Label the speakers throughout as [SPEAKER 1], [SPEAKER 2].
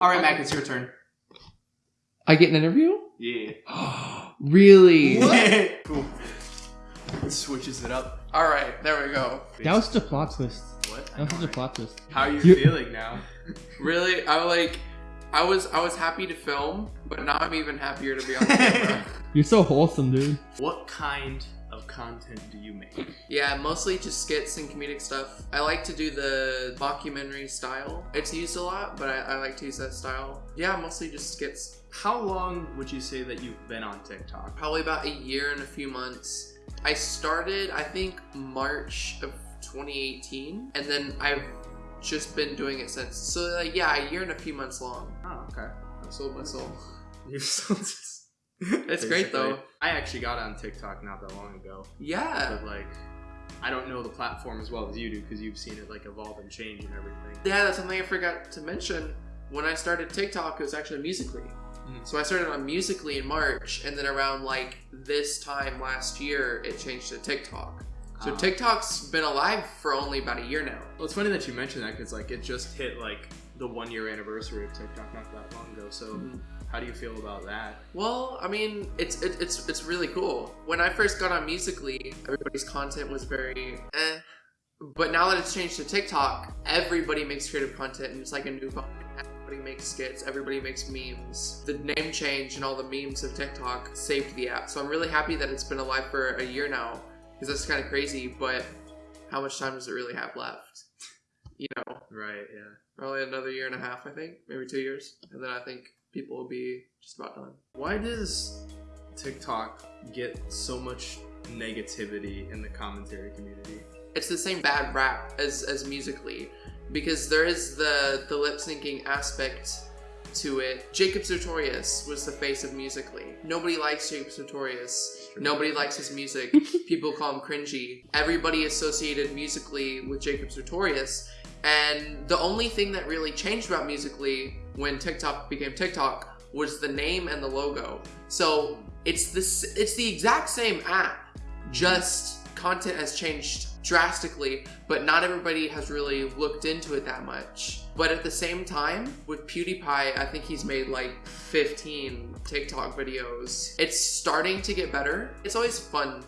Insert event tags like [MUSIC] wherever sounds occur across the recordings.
[SPEAKER 1] All right, Mac, it's your turn.
[SPEAKER 2] I get an interview?
[SPEAKER 1] Yeah. [GASPS]
[SPEAKER 2] really? [LAUGHS] [LAUGHS]
[SPEAKER 1] cool. It switches it up.
[SPEAKER 3] All right, there we go.
[SPEAKER 2] That was the plot twist.
[SPEAKER 1] What?
[SPEAKER 2] That was such a plot twist.
[SPEAKER 1] How are you
[SPEAKER 2] You-
[SPEAKER 1] feeling now? [LAUGHS]
[SPEAKER 3] Really, I like. I was I was happy to film, but now I'm even happier to be on camera.
[SPEAKER 2] You're so wholesome, dude.
[SPEAKER 1] What kind of content do you make?
[SPEAKER 3] yeah, mostly just skits and comedic stuff. I like to do the mockumentary style. It's used a lot, but I, I like to use that style. Yeah, mostly just skits.
[SPEAKER 1] How long would you say that you've been on TikTok?
[SPEAKER 3] Probably about a year and a few months. I started, I think, March of 2018, and then I've just been doing it since. So like, yeah, a year and a few months long.
[SPEAKER 1] Oh, okay.
[SPEAKER 3] I sold my soul. [LAUGHS]
[SPEAKER 1] You've sold [LAUGHS]
[SPEAKER 3] It's great, though.
[SPEAKER 1] I actually got on TikTok not that long ago,
[SPEAKER 3] Yeah.
[SPEAKER 1] but like, I don't know the platform as well as you do because you've seen it like evolve and change and everything.
[SPEAKER 3] Yeah, that's something I forgot to mention. When I started TikTok, it was actually Musically.
[SPEAKER 1] Mhm.
[SPEAKER 3] So I started on Musically in March, and then around like this time last year, it changed to TikTok. So
[SPEAKER 1] Ah.
[SPEAKER 3] TikTok's been alive for only about a year now.
[SPEAKER 1] Well, it's funny that you mentioned that because like it just hit like the one year anniversary of TikTok not that long ago. So
[SPEAKER 3] Mhm.
[SPEAKER 1] How do you feel about that?
[SPEAKER 3] Well, I mean, it's it, it's it's really cool. When I first got on Musically, everybody's content was very eh. But now that it's changed to TikTok, everybody makes creative content, and it's like a new vibe. Everybody makes skits. Everybody makes memes. The name change and all the memes of TikTok saved the app. So I'm really happy that it's been alive for a year now, because that's kind of crazy. But how much time does it really have left? You know,
[SPEAKER 1] Right. Yeah.
[SPEAKER 3] probably another year and a half, I think, maybe two years, and then I think people will be just about done.
[SPEAKER 1] Why does TikTok get so much negativity in the commentary community?
[SPEAKER 3] it's the same bad rap as as musically because there is the the lip syncing aspect to it. Jacob Sartorius was the face of musically. Nobody likes Jacob Sartorius. Nobody likes his music. [LAUGHS] People call him cringy. Everybody associated musically with Jacob Sartorius. And the only thing that really changed about musically when TikTok became TikTok was the name and the logo. So it's this it's the exact same app, just content has changed drastically, but not everybody has really looked into it that much. But at the same time, with PewDiePie, I think he's made like 15 TikTok videos. It's starting to get better. It's always fun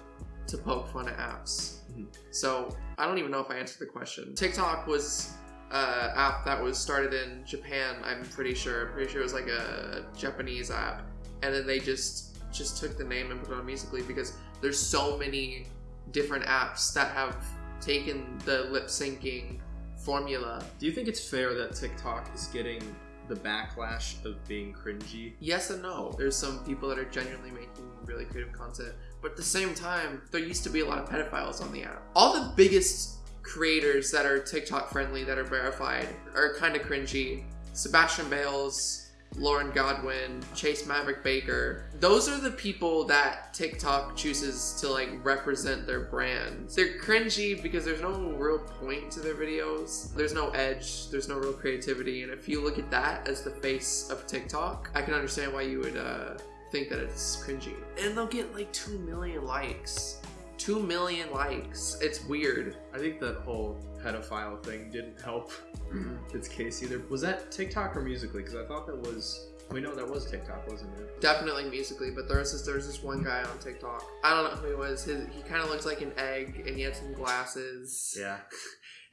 [SPEAKER 3] to poke fun at apps.
[SPEAKER 1] Mhm.
[SPEAKER 3] So I don't even know if I answered the question. TikTok was an app that was started in Japan, I'm pretty sure. I'm pretty sure it was like a Japanese app. And then they just just took the name and put it on Musically because there's so many different apps that have taken the lip syncing formula.
[SPEAKER 1] Do you think it's fair that TikTok is getting the backlash of being cringy?
[SPEAKER 3] Yes and no. There's some people that are genuinely making really creative content, but at the same time, there used to be a lot of pedophiles on the app. All the biggest creators that are TikTok friendly that are verified are kind of cringy. Sebastian Bails, Lauren Godwin, Chase Maverick Baker. Those are the people that TikTok chooses to like represent their brand. They're cringy because there's no real point to their videos. There's no edge, there's no real creativity. And if you look at that as the face of TikTok, I can understand why you would uh, think that it's cringy. And they'll get like 2 million likes. 2 million likes. It's weird.
[SPEAKER 1] I think that whole pedophile thing didn't help mm-hmm. its case either. Was that TikTok or Musically? Because I thought that was. We know that was TikTok, wasn't it?
[SPEAKER 3] Definitely musically, but there was this there was this one guy on TikTok. I don't know who he was. His, he kind of looks like an egg, and he had some glasses.
[SPEAKER 1] Yeah. [LAUGHS]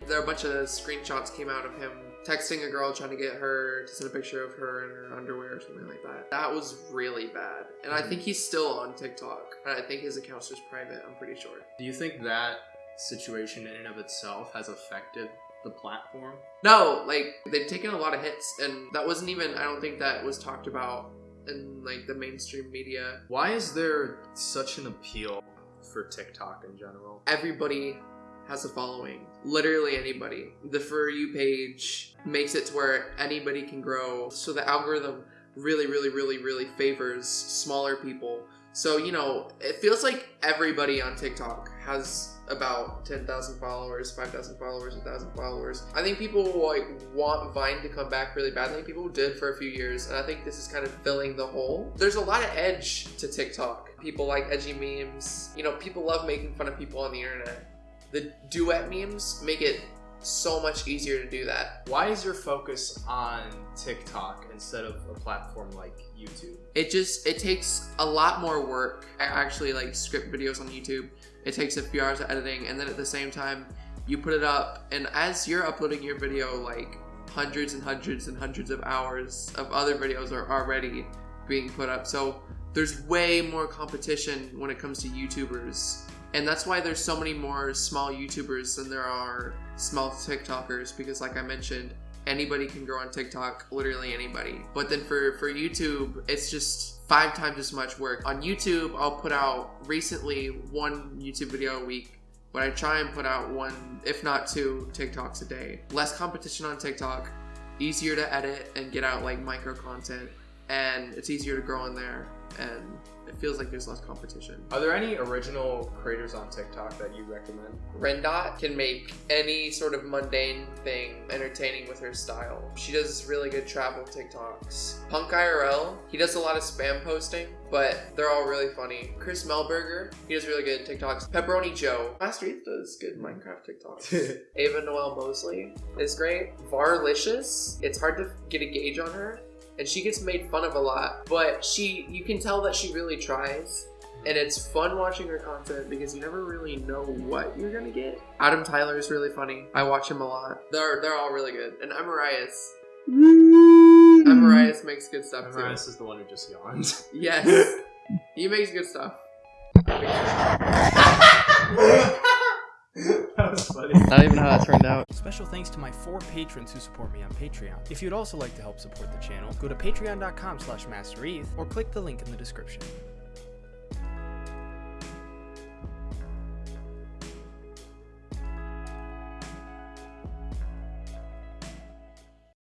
[SPEAKER 3] There are a bunch of screenshots came out of him texting a girl trying to get her to send a picture of her in her underwear or something like that. That was really bad, and I hmm. think he's still on TikTok. I think his account's just private. I'm pretty sure.
[SPEAKER 1] Do you think that situation in and of itself has affected the platform?
[SPEAKER 3] No, like they've taken a lot of hits, and that wasn't even. I don't think that was talked about in like the mainstream media.
[SPEAKER 1] Why is there such an appeal for TikTok in general?
[SPEAKER 3] everybody has a following. Literally anybody. The For You page makes it to where anybody can grow. So the algorithm really, really, really, really favors smaller people. So, you know, it feels like everybody on TikTok has about 10,000 followers, 5,000 followers, 1,000 followers. I think people like want Vine to come back really badly. People did for a few years, and I think this is kind of filling the hole. There's a lot of edge to TikTok. People like edgy memes. You know, people love making fun of people on the internet. The duet memes make it so much easier to do that.
[SPEAKER 1] Why is your focus on TikTok instead of a platform like YouTube?
[SPEAKER 3] It just it takes a lot more work. I actually like script videos on YouTube. It takes a few hours of editing, and then at the same time, you put it up, and as you're uploading your video, like hundreds and hundreds and hundreds of hours of other videos are already being put up. So there's way more competition when it comes to YouTubers. And that's why there's so many more small YouTubers than there are small TikTokers because like I mentioned, anybody can grow on TikTok, literally anybody. But then for for YouTube, it's just five times as much work. On YouTube, I'll put out recently one YouTube video a week, but I try and put out one, if not two, TikToks a day. Less competition on TikTok, easier to edit and get out like micro content, and it's easier to grow in there, and it feels like there's less competition.
[SPEAKER 1] Are there any original creators on TikTok that you recommend?
[SPEAKER 3] Rendot can make any sort of mundane thing entertaining with her style. She does really good travel TikToks. Punk IRL, he does a lot of spam posting, but they're all really funny. Chris Melberger, he does really good TikToks. Pepperoni Joe, Master Eve does good Minecraft TikToks. [LAUGHS] Ava Noel Mosley is great. Varlicious, it's hard to get a gauge on her, and she gets made fun of a lot, but she, you can tell that she really tries. And it's fun watching her content because you never really know what you're gonna get. Adam Tyler is really funny. I watch him a lot. They're they're all really good. And Emarius. Emarius makes good stuff too.
[SPEAKER 1] Emarius is the one who just yawned.
[SPEAKER 3] Yes. [LAUGHS] he makes good stuff. [LAUGHS] [LAUGHS]
[SPEAKER 1] that was funny.
[SPEAKER 2] Not even how that turned out.
[SPEAKER 4] Special thanks to my four patrons who support me on Patreon. If you'd also like to help support the channel, go to patreon.com slash mastereth or click the link in the description.